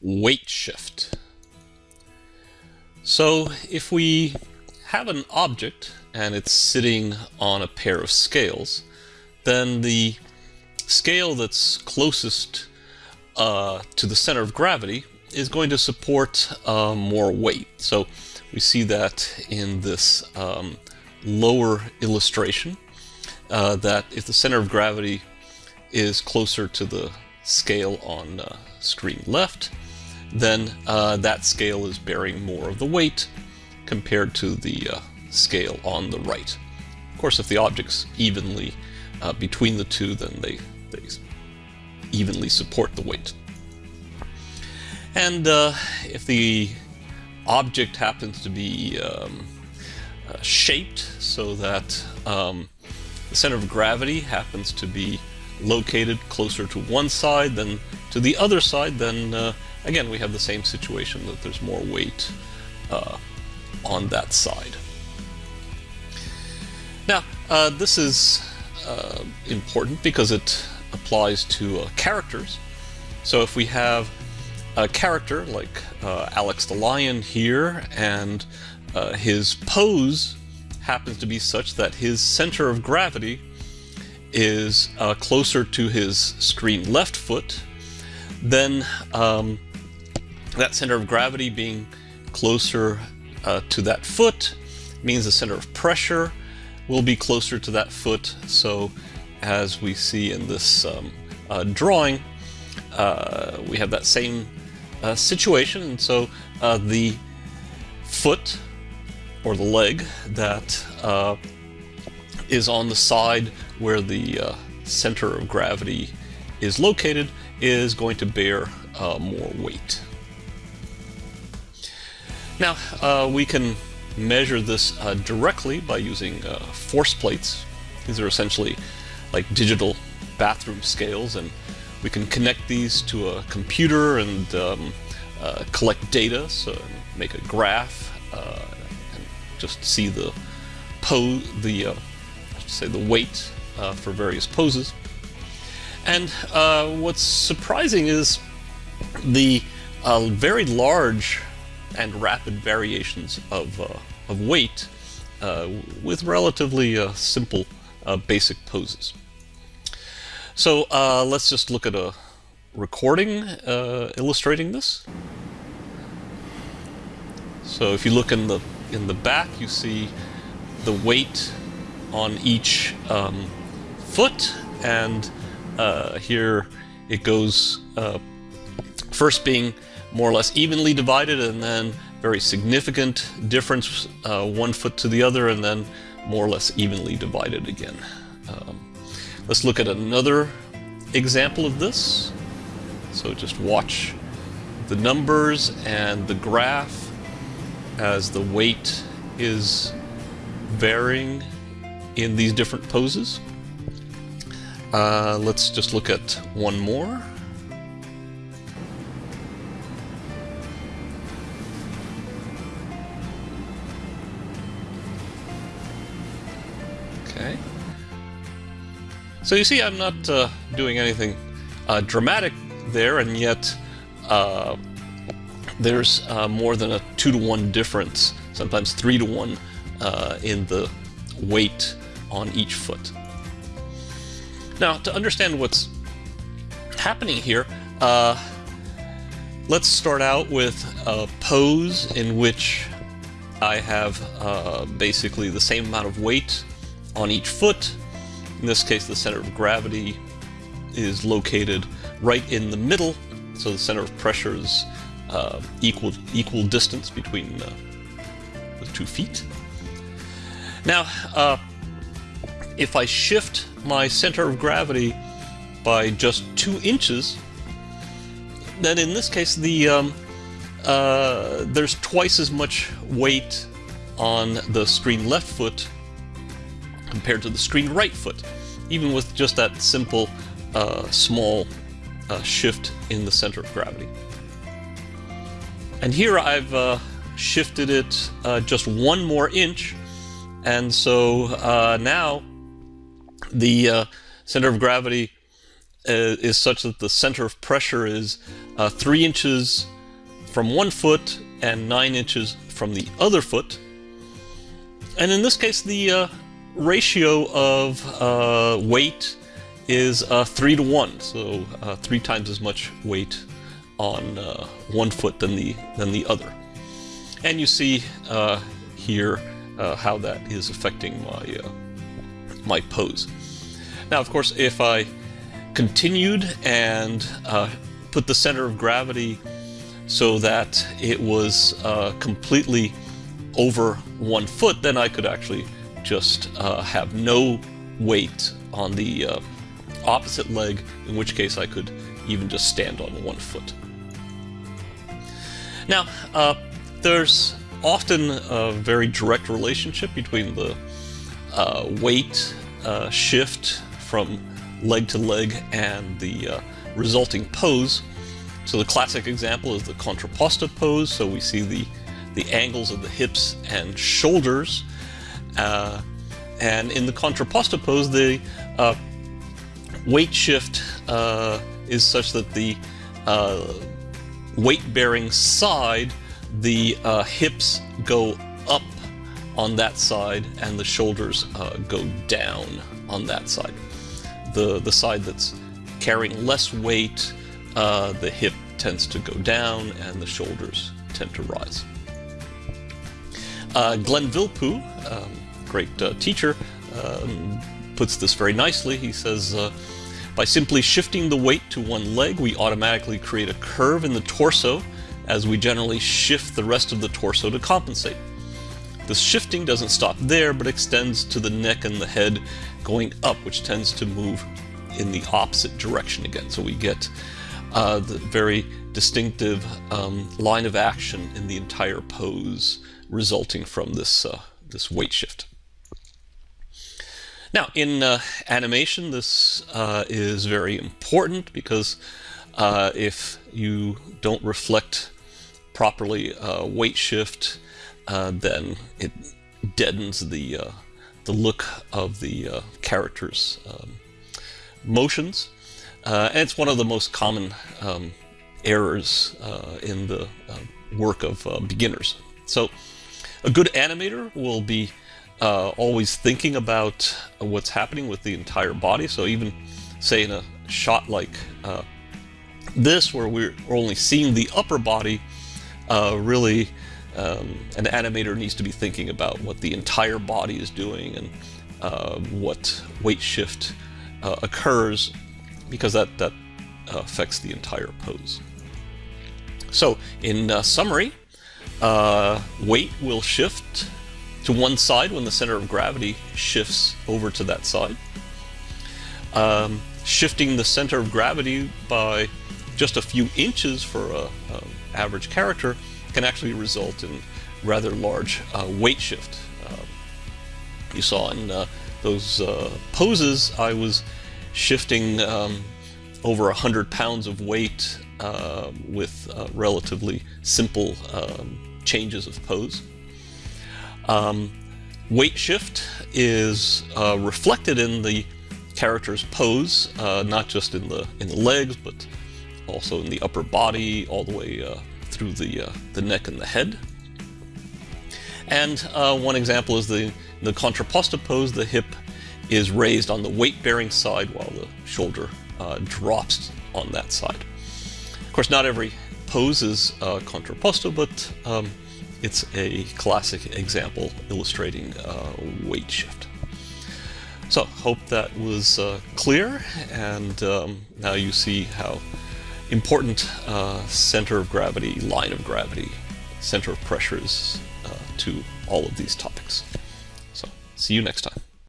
weight shift. So if we have an object and it's sitting on a pair of scales, then the scale that's closest uh, to the center of gravity is going to support uh, more weight. So we see that in this um, lower illustration, uh, that if the center of gravity is closer to the scale on uh, screen left, then uh, that scale is bearing more of the weight compared to the uh, scale on the right. Of course, if the object's evenly uh, between the two, then they, they evenly support the weight. And uh, if the object happens to be um, uh, shaped so that um, the center of gravity happens to be located closer to one side than to the other side, then uh, again we have the same situation that there's more weight uh, on that side. Now, uh, this is uh, important because it applies to uh, characters. So if we have a character like uh, Alex the Lion here, and uh, his pose happens to be such that his center of gravity is uh, closer to his screen left foot, then um, that center of gravity being closer uh, to that foot means the center of pressure will be closer to that foot. So as we see in this um, uh, drawing, uh, we have that same uh, situation. And so uh, the foot or the leg that uh, is on the side where the uh, center of gravity is located is going to bear uh, more weight. Now uh, we can measure this directly by using force plates. These are essentially like digital bathroom scales and we can connect these to a computer and um, uh, collect data, so make a graph uh, and just see the pose, the uh, say the weight uh, for various poses. And uh, what's surprising is the uh, very large and rapid variations of, of weight with relatively simple basic poses. So uh, let's just look at a recording uh, illustrating this. So if you look in the in the back, you see the weight on each um, foot, and uh, here it goes uh, first being more or less evenly divided, and then very significant difference uh, one foot to the other, and then more or less evenly divided again. Um, Let's look at another example of this. So just watch the numbers and the graph as the weight is varying in these different poses. Uh, let's just look at one more. Okay. So you see, I'm not uh, doing anything uh, dramatic there, and yet uh, there's uh, more than a two to one difference, sometimes three to one, uh, in the weight on each foot. Now, to understand what's happening here, uh, let's start out with a pose in which I have basically the same amount of weight on each foot in this case, the center of gravity is located right in the middle, so the center of pressure is uh, equal equal distance between uh, the two feet. Now, uh, if I shift my center of gravity by just two inches, then in this case the um, uh, there's twice as much weight on the screen left foot compared to the screen right foot, even with just that simple uh, small uh, shift in the center of gravity. And here I've uh, shifted it uh, just one more inch, and so uh, now the uh, center of gravity uh, is such that the center of pressure is three inches from one foot and nine inches from the other foot. And in this case, the ratio of uh, weight is uh, three to one, so uh, three times as much weight on uh, one foot than the than the other. And you see uh, here how that is affecting my my pose. Now, of course, if I continued and put the center of gravity so that it was completely over one foot, then I could actually just uh, have no weight on the uh, opposite leg, in which case I could even just stand on one foot. Now, uh, there's often a very direct relationship between the uh, weight uh, shift from leg to leg and the uh, resulting pose. So the classic example is the contrapposto pose. So we see the the angles of the hips and shoulders. Uh, and in the contrapposto pose, the uh, weight shift uh, is such that the uh, weight-bearing side, the uh, hips go up on that side and the shoulders uh, go down on that side. The, the side that's carrying less weight, the hip tends to go down and the shoulders tend to rise. Uh, Glenn Vilppu, um, great uh, teacher, um, puts this very nicely. He says, uh, by simply shifting the weight to one leg, we automatically create a curve in the torso as we generally shift the rest of the torso to compensate. This shifting doesn't stop there, but extends to the neck and the head going up, which tends to move in the opposite direction again. So we get uh, the very distinctive um, line of action in the entire pose resulting from this, uh, this weight shift. Now, in uh, animation, this uh, is very important because uh, if you don't reflect properly uh, weight shift, uh, then it deadens the, the look of the character's um, motions. and it's one of the most common um, errors in the work of beginners. So a good animator will be uh, always thinking about what's happening with the entire body. So even say in a shot like uh, this, where we're only seeing the upper body, uh, really um, an animator needs to be thinking about what the entire body is doing and uh, what weight shift uh, occurs because that, that affects the entire pose. So in uh, summary, weight will shift to one side when the center of gravity shifts over to that side. Um, shifting the center of gravity by just a few inches for an average character can actually result in rather large uh, weight shift. Uh, you saw in uh, those uh, poses I was shifting um, over 100 pounds of weight uh, with uh, relatively simple um, changes of pose. Um, weight shift is uh, reflected in the character's pose, uh, not just in the in the legs, but also in the upper body, all the way uh, through the uh, the neck and the head. And one example is the the contrapposto pose. The hip is raised on the weight-bearing side while the shoulder drops on that side Of course, not every pose is uh, contrapposto, but um, it's a classic example illustrating uh, weight shift. So, hope that was uh, clear, and um, now you see how important uh, center of gravity, line of gravity, center of pressure is uh, to all of these topics. So, see you next time.